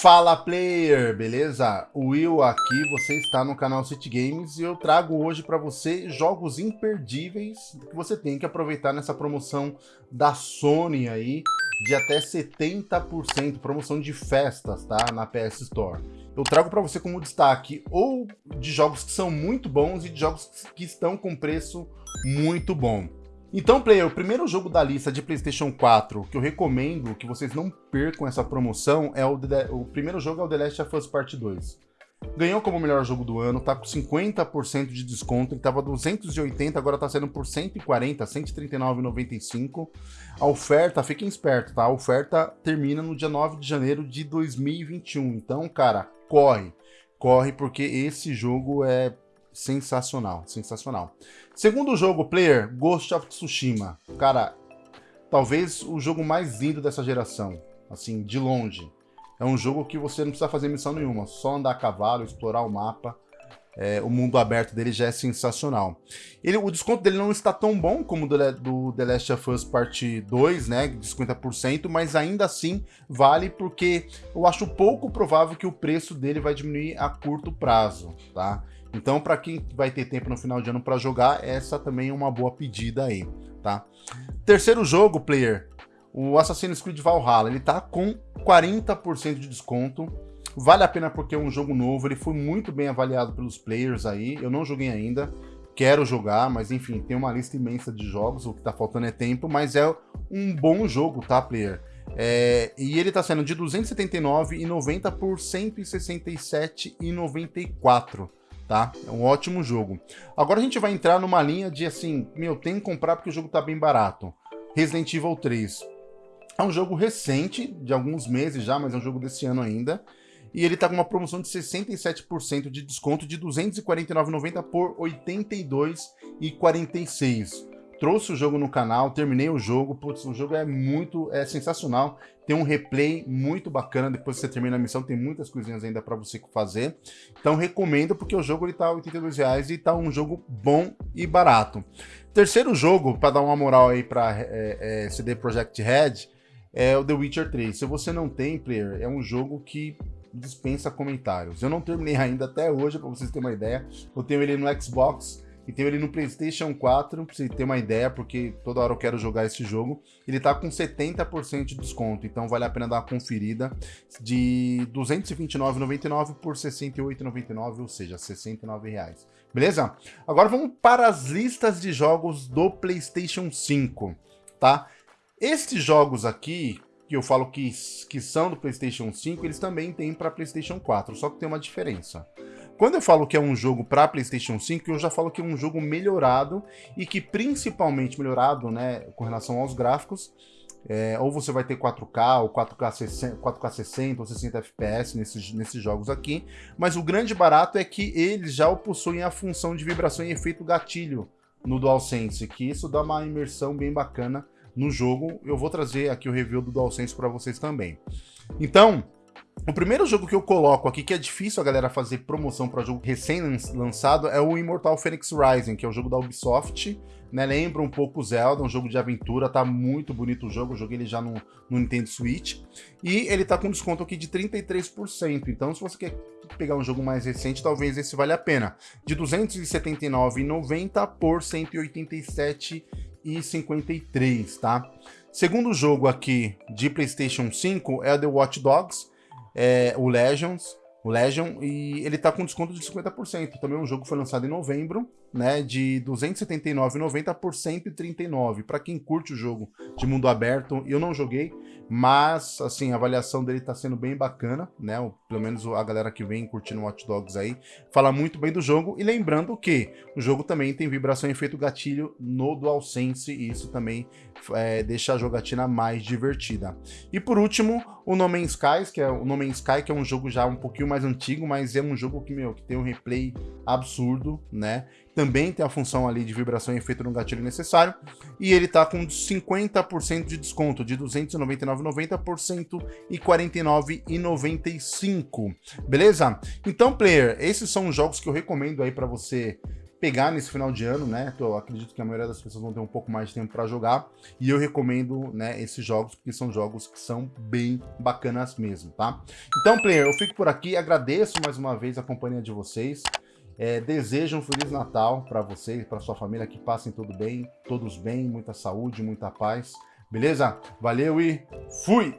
Fala player, beleza? Will aqui, você está no canal City Games e eu trago hoje para você jogos imperdíveis que você tem que aproveitar nessa promoção da Sony aí de até 70%, promoção de festas, tá? Na PS Store. Eu trago para você como destaque ou de jogos que são muito bons e de jogos que estão com preço muito bom. Então, player, o primeiro jogo da lista de PlayStation 4 que eu recomendo que vocês não percam essa promoção é o, The, o primeiro jogo é o The Last of Us Part 2. Ganhou como melhor jogo do ano, tá com 50% de desconto, ele tava 280, agora tá sendo por 140, 139,95. A oferta, fiquem espertos, tá? A oferta termina no dia 9 de janeiro de 2021. Então, cara, corre. Corre porque esse jogo é sensacional, sensacional. Segundo jogo, player, Ghost of Tsushima. Cara, talvez o jogo mais lindo dessa geração, assim, de longe. É um jogo que você não precisa fazer missão nenhuma, só andar a cavalo, explorar o mapa. É, o mundo aberto dele já é sensacional. Ele, o desconto dele não está tão bom como do, do The Last of Us Part 2, né, de 50%, mas ainda assim vale porque eu acho pouco provável que o preço dele vai diminuir a curto prazo, tá? Então, para quem vai ter tempo no final de ano para jogar, essa também é uma boa pedida aí, tá? Terceiro jogo, player, o Assassin's Creed Valhalla, ele tá com 40% de desconto. Vale a pena porque é um jogo novo, ele foi muito bem avaliado pelos players aí. Eu não joguei ainda, quero jogar, mas enfim, tem uma lista imensa de jogos, o que tá faltando é tempo, mas é um bom jogo, tá, player? É, e ele tá sendo de 279,90 por 167,94 tá? É um ótimo jogo. Agora a gente vai entrar numa linha de assim, meu, tem que comprar porque o jogo tá bem barato. Resident Evil 3. É um jogo recente, de alguns meses já, mas é um jogo desse ano ainda. E ele tá com uma promoção de 67% de desconto de R$ 249,90 por R$ 82,46 trouxe o jogo no canal, terminei o jogo, putz, o jogo é muito, é sensacional, tem um replay muito bacana, depois que você termina a missão, tem muitas coisinhas ainda para você fazer, então recomendo, porque o jogo ele tá R$ 82,00 e tá um jogo bom e barato. Terceiro jogo, para dar uma moral aí para é, é, CD Projekt Red, é o The Witcher 3. Se você não tem, player, é um jogo que dispensa comentários. Eu não terminei ainda até hoje, para vocês terem uma ideia, eu tenho ele no Xbox, e ele no PlayStation 4, pra você ter uma ideia, porque toda hora eu quero jogar esse jogo. Ele tá com 70% de desconto, então vale a pena dar uma conferida de R$ 229,99 por R$ 68,99, ou seja, 69 reais. Beleza? Agora vamos para as listas de jogos do PlayStation 5, tá? Estes jogos aqui, que eu falo que, que são do PlayStation 5, eles também têm para PlayStation 4, só que tem uma diferença. Quando eu falo que é um jogo para PlayStation 5, eu já falo que é um jogo melhorado e que principalmente melhorado, né, com relação aos gráficos, é, ou você vai ter 4K, ou 4K 60, 4K 60 ou 60 FPS nesses, nesses jogos aqui, mas o grande barato é que eles já possuem a função de vibração e efeito gatilho no DualSense, que isso dá uma imersão bem bacana no jogo. Eu vou trazer aqui o review do DualSense para vocês também. Então, o primeiro jogo que eu coloco aqui, que é difícil a galera fazer promoção para jogo recém-lançado, é o Immortal Phoenix Rising, que é o jogo da Ubisoft, né? Lembra um pouco Zelda, um jogo de aventura, tá muito bonito o jogo, eu joguei ele já no, no Nintendo Switch. E ele tá com desconto aqui de 33%, então se você quer pegar um jogo mais recente, talvez esse valha a pena. De R$ 279,90 por R$ 187,53, tá? Segundo jogo aqui de PlayStation 5 é o The Watch Dogs, é, o Legends, o Legion, e ele tá com desconto de 50%. Também é um jogo que foi lançado em novembro, né, de R$ 279,90 por 139. Para quem curte o jogo de mundo aberto, eu não joguei, mas assim, a avaliação dele tá sendo bem bacana, né? Pelo menos a galera que vem curtindo Watch Dogs aí fala muito bem do jogo e lembrando que o jogo também tem vibração e efeito gatilho no DualSense e isso também é, deixa a jogatina mais divertida. E por último, o No Man's Sky, que é o No Man's Sky, que é um jogo já um pouquinho mais antigo, mas é um jogo que meu que tem um replay absurdo, né? Também tem a função ali de vibração e efeito no gatilho necessário, e ele tá com 50% de desconto, de R$ 299,90 por R$ 149,95, beleza? Então, player, esses são os jogos que eu recomendo aí para você pegar nesse final de ano, né? Eu acredito que a maioria das pessoas vão ter um pouco mais de tempo para jogar e eu recomendo, né, esses jogos porque são jogos que são bem bacanas mesmo, tá? Então, player, eu fico por aqui, agradeço mais uma vez a companhia de vocês. É, desejo um Feliz Natal para vocês, para sua família, que passem tudo bem, todos bem, muita saúde, muita paz. Beleza? Valeu e fui!